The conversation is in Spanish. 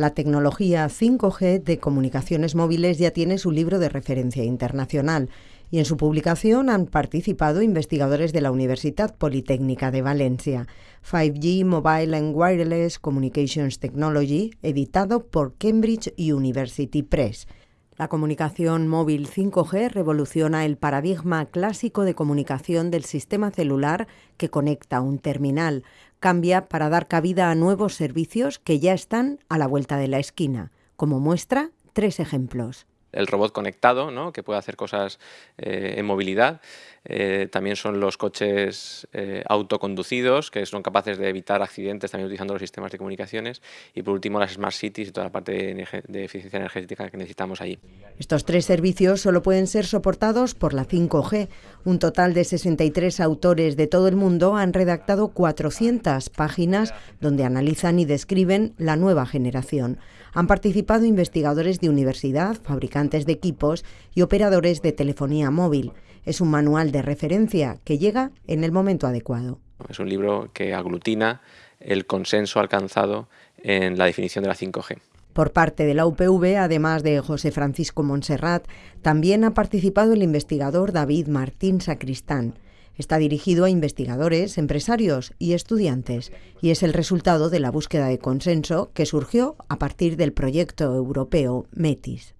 La tecnología 5G de comunicaciones móviles ya tiene su libro de referencia internacional y en su publicación han participado investigadores de la Universidad Politécnica de Valencia. 5G Mobile and Wireless Communications Technology, editado por Cambridge University Press. La comunicación móvil 5G revoluciona el paradigma clásico de comunicación del sistema celular que conecta un terminal. Cambia para dar cabida a nuevos servicios que ya están a la vuelta de la esquina. Como muestra, tres ejemplos el robot conectado, ¿no? que puede hacer cosas eh, en movilidad. Eh, también son los coches eh, autoconducidos, que son capaces de evitar accidentes también utilizando los sistemas de comunicaciones. Y por último, las smart cities y toda la parte de, de eficiencia energética que necesitamos allí. Estos tres servicios solo pueden ser soportados por la 5G. Un total de 63 autores de todo el mundo han redactado 400 páginas donde analizan y describen la nueva generación. Han participado investigadores de universidad, fabricantes de equipos y operadores de telefonía móvil. Es un manual de referencia que llega en el momento adecuado. Es un libro que aglutina el consenso alcanzado en la definición de la 5G. Por parte de la UPV, además de José Francisco Monserrat, también ha participado el investigador David Martín Sacristán. Está dirigido a investigadores, empresarios y estudiantes y es el resultado de la búsqueda de consenso que surgió a partir del proyecto europeo METIS.